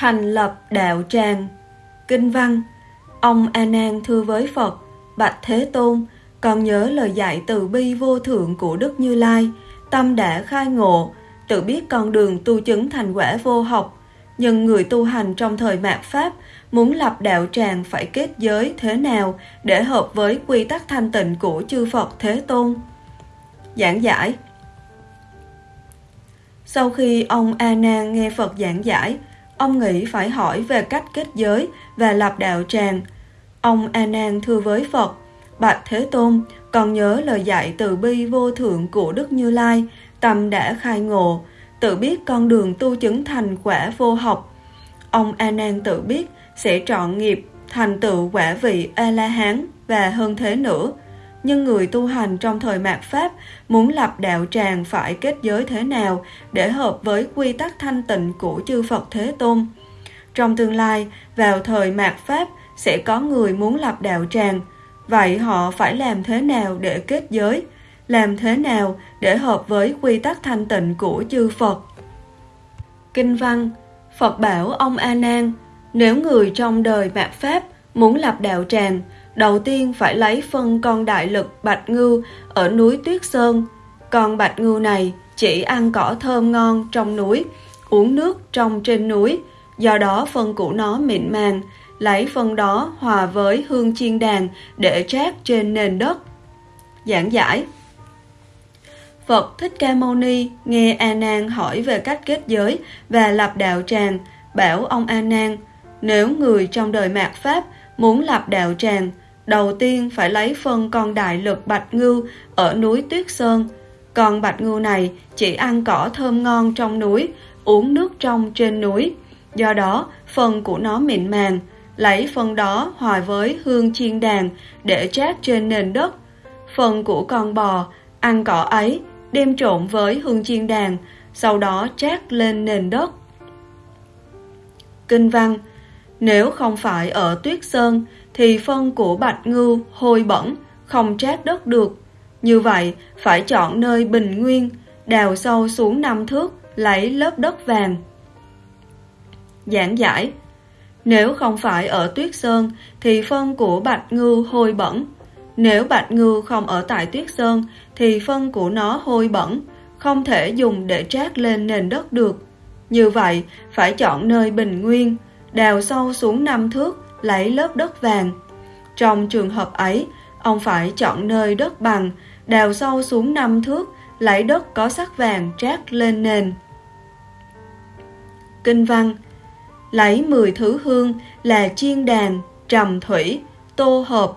Thành lập đạo tràng. Kinh văn, Ông A Nan thưa với Phật, Bạch Thế Tôn Con nhớ lời dạy từ bi vô thượng của Đức Như Lai, Tâm đã khai ngộ, Tự biết con đường tu chứng thành quả vô học. Nhưng người tu hành trong thời mạt Pháp Muốn lập đạo tràng phải kết giới thế nào Để hợp với quy tắc thanh tịnh của chư Phật Thế Tôn? Giảng giải. Sau khi ông A Nan nghe Phật giảng giải Ông nghĩ phải hỏi về cách kết giới và lập đạo tràng. Ông A Nan thưa với Phật: Bạch Thế Tôn, còn nhớ lời dạy từ bi vô thượng của Đức Như Lai, tâm đã khai ngộ, tự biết con đường tu chứng thành quả vô học. Ông A Nan tự biết sẽ trọn nghiệp thành tựu quả vị A La Hán và hơn thế nữa. Nhưng người tu hành trong thời mạt Pháp muốn lập đạo tràng phải kết giới thế nào để hợp với quy tắc thanh tịnh của chư Phật Thế Tôn. Trong tương lai, vào thời mạt Pháp sẽ có người muốn lập đạo tràng. Vậy họ phải làm thế nào để kết giới? Làm thế nào để hợp với quy tắc thanh tịnh của chư Phật? Kinh văn Phật bảo ông A Nan, nếu người trong đời mạt Pháp muốn lập đạo tràng, đầu tiên phải lấy phân con đại lực bạch ngưu ở núi Tuyết Sơn. Con bạch ngưu này chỉ ăn cỏ thơm ngon trong núi, uống nước trong trên núi, do đó phân của nó mịn màng, lấy phân đó hòa với hương chiên đàn để trát trên nền đất. Giảng giải Phật Thích Ca Mâu Ni nghe A Nan hỏi về cách kết giới và lập đạo tràng, bảo ông A Nan, nếu người trong đời mạt Pháp muốn lập đạo tràng, đầu tiên phải lấy phân con đại lực bạch ngưu ở núi Tuyết Sơn. Con bạch ngưu này chỉ ăn cỏ thơm ngon trong núi, uống nước trong trên núi. Do đó, phần của nó mịn màng, lấy phần đó hòa với hương chiên đàn để trát trên nền đất. Phần của con bò, ăn cỏ ấy, đem trộn với hương chiên đàn, sau đó trát lên nền đất. Kinh văn nếu không phải ở Tuyết Sơn, thì phân của bạch ngưu hôi bẩn, không trát đất được. Như vậy, phải chọn nơi bình nguyên, đào sâu xuống năm thước, lấy lớp đất vàng. Giảng giải Nếu không phải ở tuyết sơn, thì phân của bạch ngưu hôi bẩn. Nếu bạch ngưu không ở tại tuyết sơn, thì phân của nó hôi bẩn, không thể dùng để trát lên nền đất được. Như vậy, phải chọn nơi bình nguyên, đào sâu xuống năm thước, lấy lớp đất vàng. Trong trường hợp ấy, ông phải chọn nơi đất bằng, đào sâu xuống năm thước, lấy đất có sắc vàng trát lên nền. Kinh văn Lấy 10 thứ hương là chiên đàn, trầm thủy, tô hợp,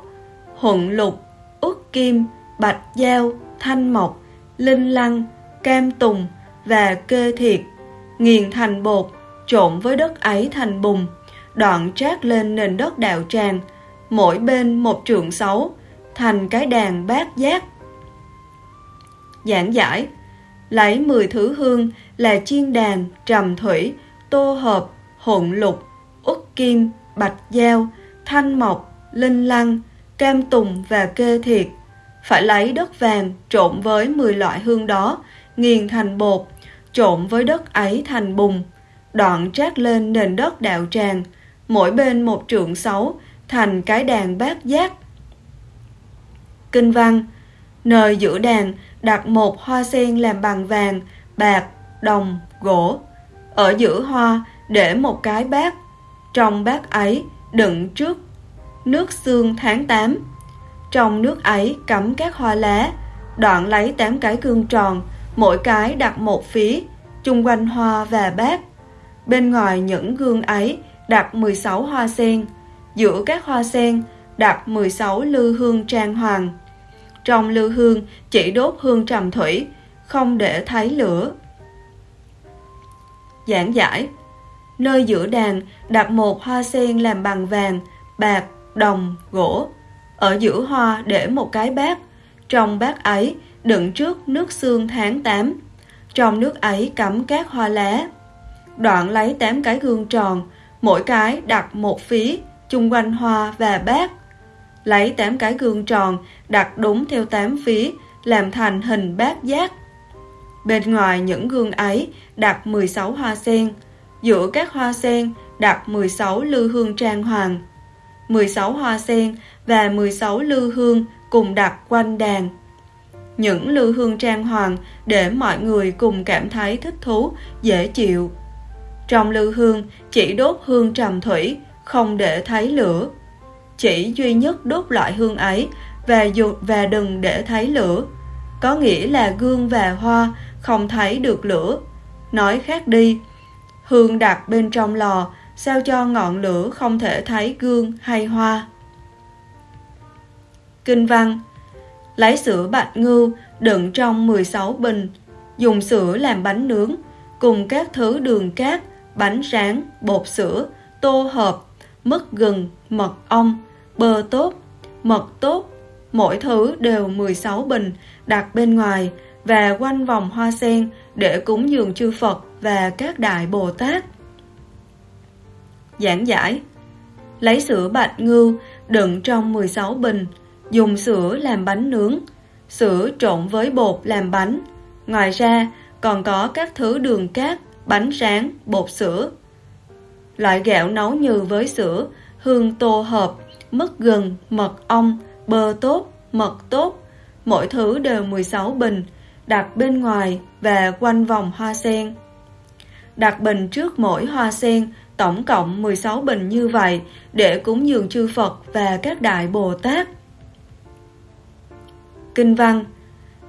huận lục, út kim, bạch dao, thanh mộc, linh lăng, cam tùng và kê thiệt, nghiền thành bột, trộn với đất ấy thành bùn đoạn trát lên nền đất đạo tràng, mỗi bên một trượng sáu, thành cái đàn bát giác. Giảng giải Lấy 10 thứ hương là chiên đàn, trầm thủy, tô hợp, hỗn lục, út kim, bạch dao, thanh mộc, linh lăng, cam tùng và kê thiệt. Phải lấy đất vàng trộn với 10 loại hương đó, nghiền thành bột, trộn với đất ấy thành bùn, đoạn trát lên nền đất đạo tràng, mỗi bên một trượng sáu, thành cái đàn bát giác. Kinh văn Nơi giữa đàn đặt một hoa sen làm bằng vàng, bạc, đồng, gỗ. Ở giữa hoa để một cái bát. Trong bát ấy đựng trước nước xương tháng 8. Trong nước ấy cắm các hoa lá, đoạn lấy tám cái cương tròn, mỗi cái đặt một phía, chung quanh hoa và bát. Bên ngoài những gương ấy đặt 16 hoa sen, giữa các hoa sen đặt 16 lư hương trang hoàng. Trong lư hương chỉ đốt hương trầm thủy, không để thấy lửa. Giảng giải Nơi giữa đàn đặt một hoa sen làm bằng vàng, bạc, đồng, gỗ. Ở giữa hoa để một cái bát. Trong bát ấy đựng trước nước xương tháng 8. Trong nước ấy cắm các hoa lá. Đoạn lấy 8 cái gương tròn, mỗi cái đặt một phí, chung quanh hoa và bát. Lấy 8 cái gương tròn, đặt đúng theo 8 phí, làm thành hình bát giác. Bên ngoài những gương ấy đặt 16 hoa sen, giữa các hoa sen đặt 16 lư hương trang hoàng. 16 hoa sen và 16 lư hương cùng đặt quanh đàn. Những lư hương trang hoàng để mọi người cùng cảm thấy thích thú, dễ chịu. Trong lư hương chỉ đốt hương trầm thủy, không để thấy lửa. Chỉ duy nhất đốt loại hương ấy và dù và đừng để thấy lửa. Có nghĩa là gương và hoa không thấy được lửa. Nói khác đi, hương đặt bên trong lò sao cho ngọn lửa không thể thấy gương hay hoa. Kinh văn Lấy sữa bạch ngưu đựng trong 16 bình, dùng sữa làm bánh nướng, cùng các thứ đường cát, bánh rán, bột sữa, tô hộp, mứt gừng, mật ong, bơ tốt, mật tốt, mỗi thứ đều 16 bình đặt bên ngoài và quanh vòng hoa sen để cúng dường chư Phật và các đại Bồ Tát. Giảng giải Lấy sữa bạch ngưu đựng trong 16 bình, dùng sữa làm bánh nướng, sữa trộn với bột làm bánh. Ngoài ra, còn có các thứ đường cát, bánh rán, bột sữa. Loại gạo nấu như với sữa, hương tô hợp, mứt gừng, mật ong, bơ tốt, mật tốt. Mỗi thứ đều 16 bình, đặt bên ngoài và quanh vòng hoa sen. Đặt bình trước mỗi hoa sen, tổng cộng 16 bình như vậy để cúng dường chư Phật và các đại Bồ Tát. Kinh văn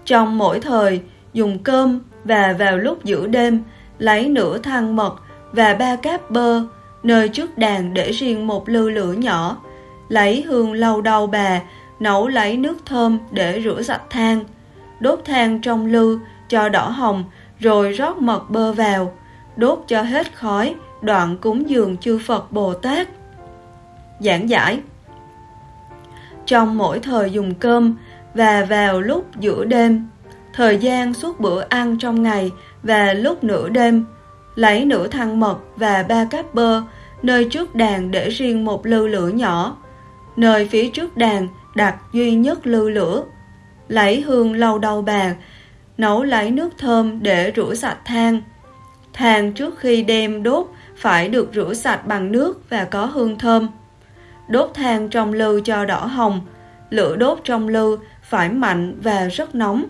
Trong mỗi thời, dùng cơm và vào lúc giữa đêm, lấy nửa thang mật và ba cáp bơ, nơi trước đàn để riêng một lư lửa nhỏ, lấy hương lâu đầu bà, nấu lấy nước thơm để rửa sạch than, đốt than trong lư cho đỏ hồng, rồi rót mật bơ vào, đốt cho hết khói, đoạn cúng dường chư Phật Bồ Tát. Giảng giải. Trong mỗi thời dùng cơm và vào lúc giữa đêm, thời gian suốt bữa ăn trong ngày và lúc nửa đêm, lấy nửa thăng mật và ba cáp bơ, nơi trước đàn để riêng một lư lửa nhỏ, nơi phía trước đàn đặt duy nhất lư lửa, lấy hương lâu đầu bàn nấu lấy nước thơm để rửa sạch than. Than trước khi đem đốt phải được rửa sạch bằng nước và có hương thơm. Đốt than trong lư cho đỏ hồng, lửa đốt trong lư phải mạnh và rất nóng.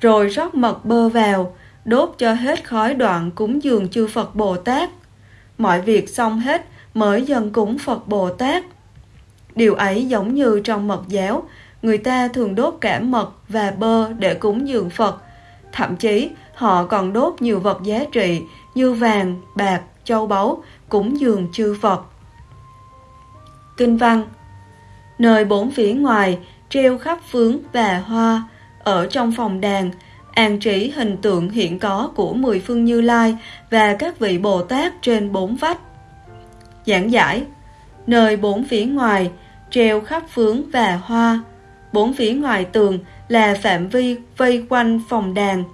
Rồi rót mật bơ vào, đốt cho hết khói đoạn cúng dường chư Phật Bồ Tát. Mọi việc xong hết mới dần cúng Phật Bồ Tát. Điều ấy giống như trong mật giáo, người ta thường đốt cả mật và bơ để cúng dường Phật. Thậm chí họ còn đốt nhiều vật giá trị như vàng, bạc, châu báu, cúng dường chư Phật. Kinh văn Nơi bốn phía ngoài, treo khắp phướng và hoa, ở trong phòng đàn, an trí hình tượng hiện có của mười phương Như Lai và các vị Bồ Tát trên bốn vách. Giảng giải Nơi bốn phía ngoài, treo khắp phướng và hoa, bốn phía ngoài tường là phạm vi vây quanh phòng đàn.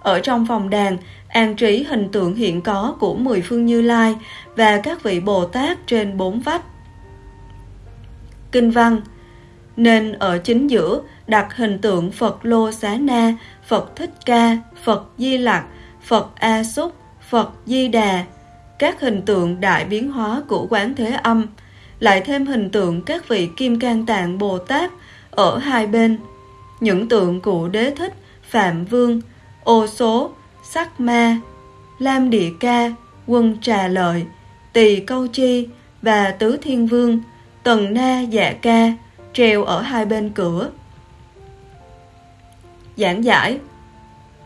Ở trong phòng đàn an trí hình tượng hiện có của mười phương Như Lai và các vị Bồ Tát trên bốn vách. Kinh văn Nên ở chính giữa đặt hình tượng Phật Lô Xá Na, Phật Thích Ca, Phật Di Lặc, Phật A Xúc, Phật Di Đà, các hình tượng đại biến hóa của Quán Thế Âm, lại thêm hình tượng các vị Kim Cang Tạng Bồ Tát ở hai bên, những tượng của Đế Thích, Phạm Vương, Ô Số, Sắc Ma, Lam Địa Ca, Quân Trà Lợi, Tỳ Câu Chi và Tứ Thiên Vương, Tần Na Dạ Ca treo ở hai bên cửa. Giảng giải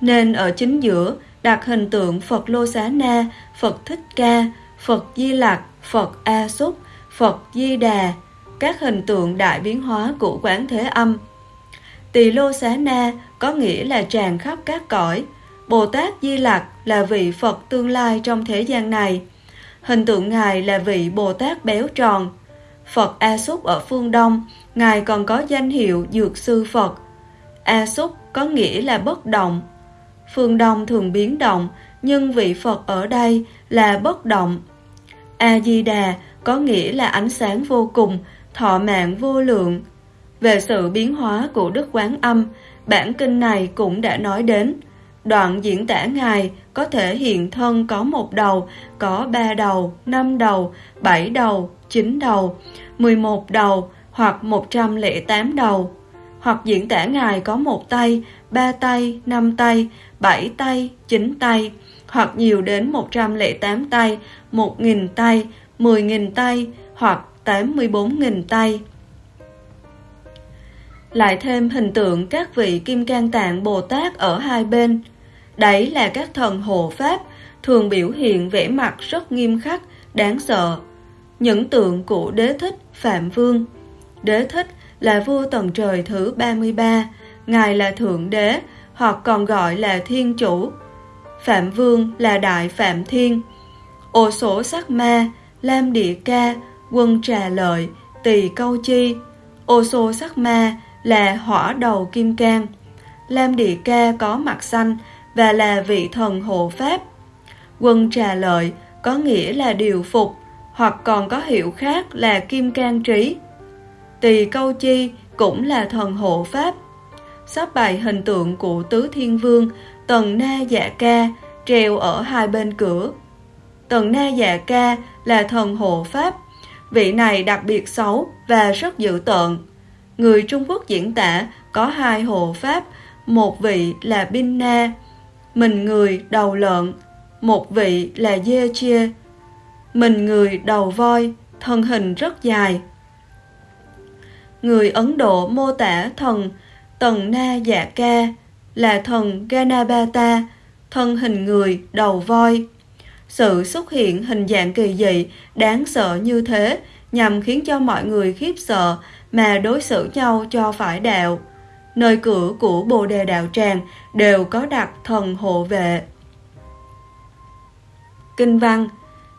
Nên ở chính giữa đặt hình tượng Phật Lô Xá Na, Phật Thích Ca, Phật Di Lặc, Phật A Súc, Phật Di Đà, các hình tượng đại biến hóa của quán thế âm. Tỳ Lô Xá Na có nghĩa là tràn khắp các cõi, Bồ Tát Di Lặc là vị Phật tương lai trong thế gian này. Hình tượng Ngài là vị Bồ Tát béo tròn. Phật A Súc ở phương Đông, Ngài còn có danh hiệu Dược Sư Phật. A Súc có nghĩa là bất động. Phương Đông thường biến động, nhưng vị Phật ở đây là bất động. A-di-đà có nghĩa là ánh sáng vô cùng, thọ mạng vô lượng. Về sự biến hóa của Đức Quán Âm, bản kinh này cũng đã nói đến – Đoạn diễn tả Ngài có thể hiện thân có một đầu, có ba đầu, năm đầu, bảy đầu, chín đầu, mười một đầu hoặc một trăm lẻ tám đầu. Hoặc diễn tả Ngài có một tay, ba tay, năm tay, bảy tay, chín tay, hoặc nhiều đến một trăm lẻ tám tay, một nghìn tay, mười nghìn tay, hoặc tám mươi bốn nghìn tay. Lại thêm hình tượng các vị Kim Cang Tạng Bồ Tát ở hai bên, Đấy là các thần hộ pháp, thường biểu hiện vẻ mặt rất nghiêm khắc, đáng sợ. Những tượng của đế thích Phạm Vương Đế thích là vua tầng trời thứ 33, Ngài là Thượng Đế, hoặc còn gọi là Thiên Chủ. Phạm Vương là Đại Phạm Thiên. Ô sổ sắc ma, Lam Địa Ca, Quân Trà Lợi, Tỳ Câu Chi. Ô sô sắc ma là hỏa đầu kim cang. Lam Địa Ca có mặt xanh, và là vị thần hộ pháp. Quân trà lợi có nghĩa là điều phục, hoặc còn có hiệu khác là kim can trí. Tỳ câu chi cũng là thần hộ pháp. Sắp bày hình tượng của Tứ Thiên Vương, Tần Na Dạ Ca, treo ở hai bên cửa. Tần Na Dạ Ca là thần hộ pháp. Vị này đặc biệt xấu và rất dữ tợn. Người Trung Quốc diễn tả có hai hộ pháp, một vị là Binh Na, mình người đầu lợn, một vị là dê chia, mình người đầu voi, thân hình rất dài. Người Ấn Độ mô tả thần Tần Na Dạ Ca là thần Ganabata, thân hình người, đầu voi. Sự xuất hiện hình dạng kỳ dị, đáng sợ như thế nhằm khiến cho mọi người khiếp sợ mà đối xử nhau cho phải đạo nơi cửa của Bồ Đề Đạo Tràng đều có đặt thần hộ vệ. Kinh văn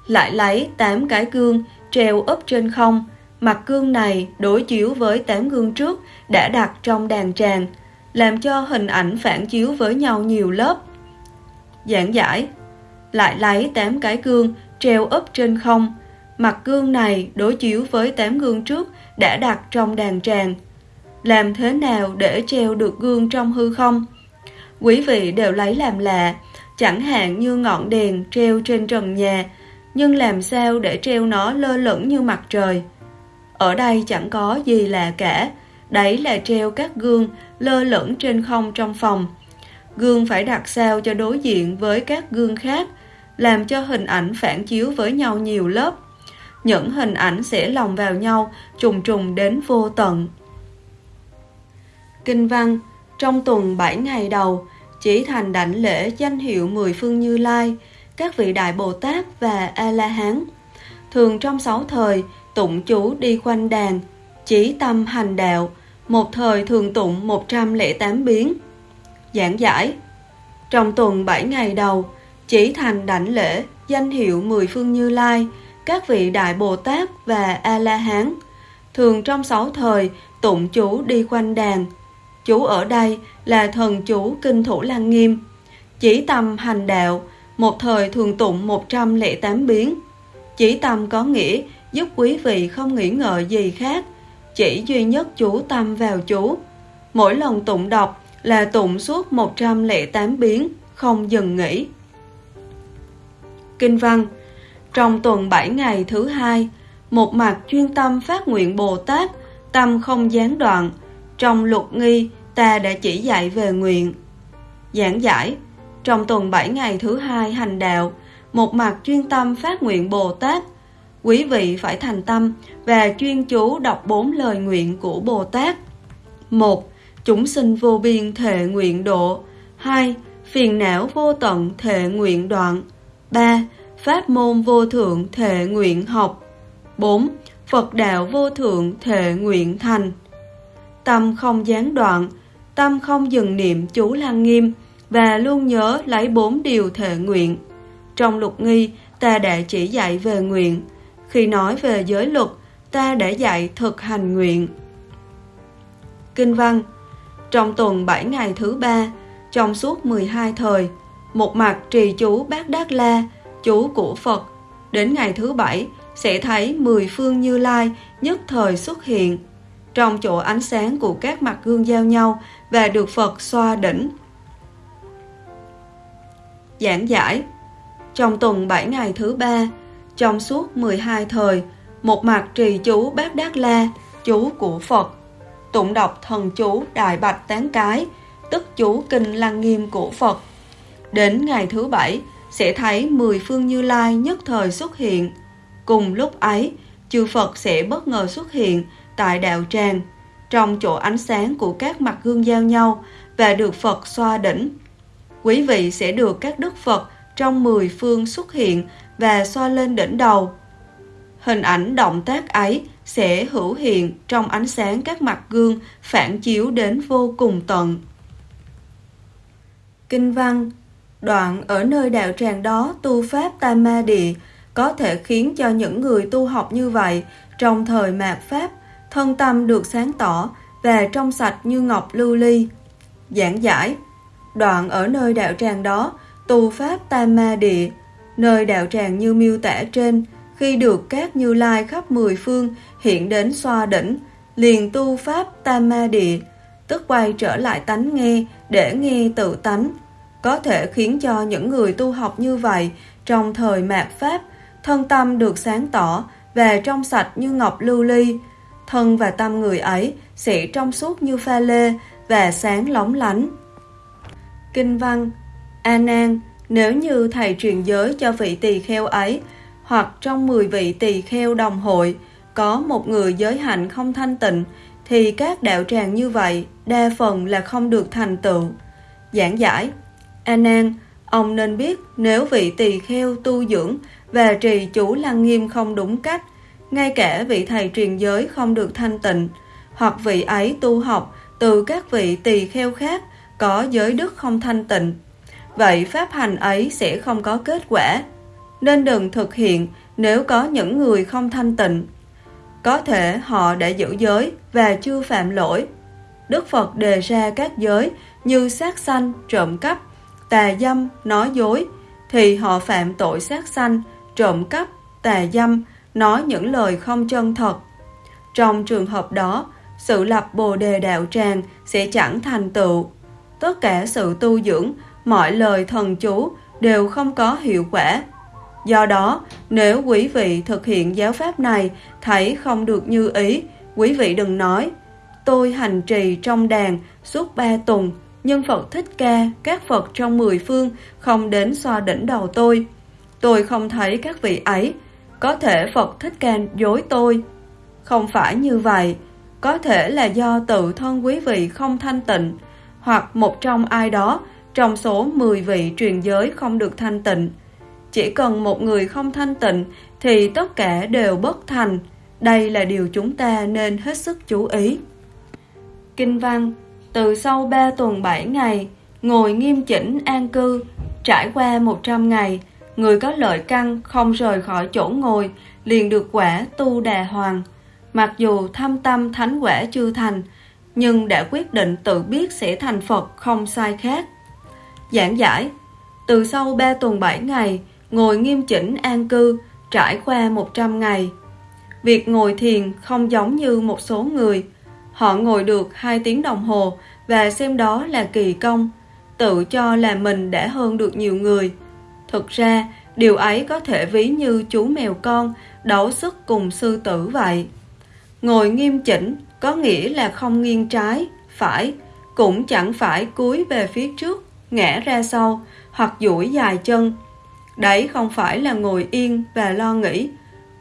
lại lấy tám cái gương treo ấp trên không, mặt gương này đối chiếu với tám gương trước đã đặt trong đàn tràng, làm cho hình ảnh phản chiếu với nhau nhiều lớp. Giảng giải lại lấy tám cái gương treo úp trên không, mặt gương này đối chiếu với tám gương trước đã đặt trong đàn tràng, làm thế nào để treo được gương trong hư không? Quý vị đều lấy làm lạ, chẳng hạn như ngọn đèn treo trên trần nhà, nhưng làm sao để treo nó lơ lửng như mặt trời? Ở đây chẳng có gì lạ cả, đấy là treo các gương lơ lửng trên không trong phòng. Gương phải đặt sao cho đối diện với các gương khác, làm cho hình ảnh phản chiếu với nhau nhiều lớp. Những hình ảnh sẽ lồng vào nhau, trùng trùng đến vô tận. Kinh văn Trong tuần 7 ngày đầu, chỉ thành đảnh lễ danh hiệu mười phương Như Lai, các vị Đại Bồ Tát và A-la-hán. Thường trong sáu thời, tụng chú đi quanh đàn, chỉ tâm hành đạo, một thời thường tụng 108 biến. Giảng giải Trong tuần 7 ngày đầu, chỉ thành đảnh lễ danh hiệu mười phương Như Lai, các vị Đại Bồ Tát và A-la-hán. Thường trong sáu thời, tụng chú đi quanh đàn, Chú ở đây là thần chú Kinh Thủ Lăng Nghiêm. Chỉ tâm hành đạo, một thời thường tụng 108 biến. Chỉ tâm có nghĩa giúp quý vị không nghĩ ngợi gì khác, chỉ duy nhất chú tâm vào chú. Mỗi lần tụng đọc là tụng suốt 108 biến, không dừng nghỉ. Kinh văn Trong tuần 7 ngày thứ hai, một mặt chuyên tâm phát nguyện Bồ Tát, tâm không gián đoạn, trong luật nghi, ta đã chỉ dạy về nguyện. Giảng giải, trong tuần 7 ngày thứ hai hành đạo, một mặt chuyên tâm phát nguyện Bồ Tát, quý vị phải thành tâm và chuyên chú đọc bốn lời nguyện của Bồ Tát. một Chúng sinh vô biên thệ nguyện độ. 2. Phiền não vô tận thệ nguyện đoạn. 3. Pháp môn vô thượng thệ nguyện học. 4. Phật đạo vô thượng thệ nguyện thành tâm không gián đoạn, tâm không dừng niệm chú lăng nghiêm và luôn nhớ lấy bốn điều thệ nguyện. Trong lục nghi, ta đã chỉ dạy về nguyện. Khi nói về giới luật, ta để dạy thực hành nguyện. Kinh văn Trong tuần 7 ngày thứ ba, trong suốt 12 thời, một mặt trì chú Bát Đát La, chú của Phật, đến ngày thứ bảy sẽ thấy 10 phương Như Lai nhất thời xuất hiện trong chỗ ánh sáng của các mặt gương giao nhau và được Phật xoa đỉnh. Giảng giải Trong tuần 7 ngày thứ ba, trong suốt 12 thời, một mặt trì chú Bát Đát La, chú của Phật, tụng đọc thần chú Đại Bạch Tán Cái, tức chú Kinh Lăng Nghiêm của Phật. Đến ngày thứ bảy, sẽ thấy mười phương Như Lai nhất thời xuất hiện. Cùng lúc ấy, chư Phật sẽ bất ngờ xuất hiện tại đạo tràng, trong chỗ ánh sáng của các mặt gương giao nhau và được Phật xoa đỉnh. Quý vị sẽ được các đức Phật trong mười phương xuất hiện và xoa lên đỉnh đầu. Hình ảnh động tác ấy sẽ hữu hiện trong ánh sáng các mặt gương phản chiếu đến vô cùng tận. Kinh văn, Đoạn ở nơi đạo tràng đó tu pháp tam ma địa có thể khiến cho những người tu học như vậy trong thời mạt pháp thân tâm được sáng tỏ và trong sạch như ngọc lưu ly. Giảng giải, Đoạn ở nơi đạo tràng đó tu pháp tam ma địa nơi đạo tràng như miêu tả trên khi được các như lai khắp mười phương hiện đến xoa đỉnh liền tu pháp tam ma địa tức quay trở lại tánh nghe để nghe tự tánh có thể khiến cho những người tu học như vậy trong thời mạt Pháp, thân tâm được sáng tỏ và trong sạch như ngọc lưu ly. Thân và tâm người ấy sẽ trong suốt như pha lê và sáng lóng lánh. Kinh văn A Nan, nếu như thầy truyền giới cho vị tỳ kheo ấy, hoặc trong 10 vị tỳ kheo đồng hội, có một người giới hạnh không thanh tịnh, thì các đạo tràng như vậy đa phần là không được thành tựu. Giảng giải A Nan, ông nên biết nếu vị tỳ kheo tu dưỡng và trì chủ lăng nghiêm không đúng cách, ngay cả vị thầy truyền giới không được thanh tịnh, hoặc vị ấy tu học từ các vị tỳ kheo khác có giới đức không thanh tịnh. Vậy pháp hành ấy sẽ không có kết quả, nên đừng thực hiện nếu có những người không thanh tịnh. Có thể họ đã giữ giới và chưa phạm lỗi. Đức Phật đề ra các giới như sát sanh, trộm cắp, tà dâm, nói dối, thì họ phạm tội sát sanh, trộm cắp, tà dâm, nói những lời không chân thật. Trong trường hợp đó, sự lập bồ đề đạo tràng sẽ chẳng thành tựu. Tất cả sự tu dưỡng, mọi lời thần chú đều không có hiệu quả. Do đó, nếu quý vị thực hiện giáo pháp này thấy không được như ý, quý vị đừng nói Tôi hành trì trong đàn suốt ba tuần nhưng Phật Thích Ca, các Phật trong mười phương không đến xoa đỉnh đầu tôi. Tôi không thấy các vị ấy, có thể Phật Thích Ca dối tôi. Không phải như vậy, có thể là do tự thân quý vị không thanh tịnh, hoặc một trong ai đó trong số 10 vị truyền giới không được thanh tịnh. Chỉ cần một người không thanh tịnh thì tất cả đều bất thành. Đây là điều chúng ta nên hết sức chú ý. Kinh văn từ sau 3 tuần 7 ngày, ngồi nghiêm chỉnh an cư, trải qua 100 ngày, người có lợi căn không rời khỏi chỗ ngồi, liền được quả tu đà hoàng. Mặc dù thâm tâm thánh quả chưa thành, nhưng đã quyết định tự biết sẽ thành Phật không sai khác. Giảng giải Từ sau 3 tuần 7 ngày, ngồi nghiêm chỉnh an cư, trải qua 100 ngày. Việc ngồi thiền không giống như một số người, Họ ngồi được 2 tiếng đồng hồ và xem đó là kỳ công, tự cho là mình đã hơn được nhiều người. Thực ra, điều ấy có thể ví như chú mèo con đấu sức cùng sư tử vậy. Ngồi nghiêm chỉnh có nghĩa là không nghiêng trái, phải, cũng chẳng phải cúi về phía trước, ngã ra sau hoặc duỗi dài chân. Đấy không phải là ngồi yên và lo nghĩ,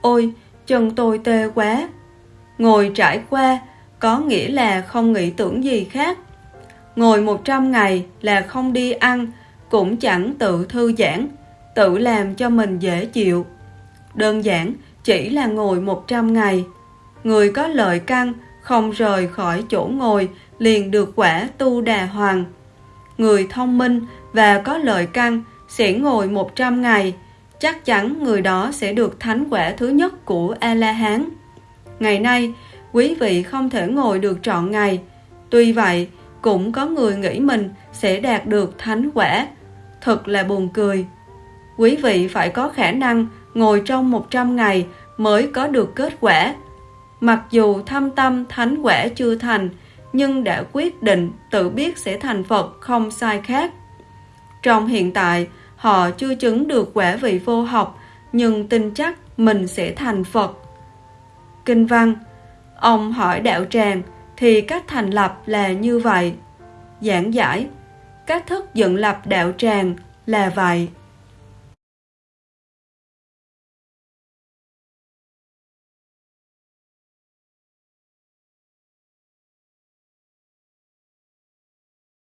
ôi, chân tôi tê quá. Ngồi trải qua có nghĩa là không nghĩ tưởng gì khác. Ngồi 100 ngày là không đi ăn, cũng chẳng tự thư giãn, tự làm cho mình dễ chịu. Đơn giản, chỉ là ngồi 100 ngày. Người có lợi căn, không rời khỏi chỗ ngồi, liền được quả tu đà hoàng. Người thông minh và có lợi căn sẽ ngồi 100 ngày, chắc chắn người đó sẽ được thánh quả thứ nhất của A-la-hán. Ngày nay, quý vị không thể ngồi được trọn ngày. Tuy vậy, cũng có người nghĩ mình sẽ đạt được thánh quả. Thật là buồn cười. Quý vị phải có khả năng ngồi trong 100 ngày mới có được kết quả. Mặc dù thâm tâm thánh quả chưa thành, nhưng đã quyết định tự biết sẽ thành Phật không sai khác. Trong hiện tại, họ chưa chứng được quả vị vô học, nhưng tin chắc mình sẽ thành Phật. Kinh văn Ông hỏi đạo tràng thì cách thành lập là như vậy. Giảng giải Cách thức dựng lập đạo tràng là vậy.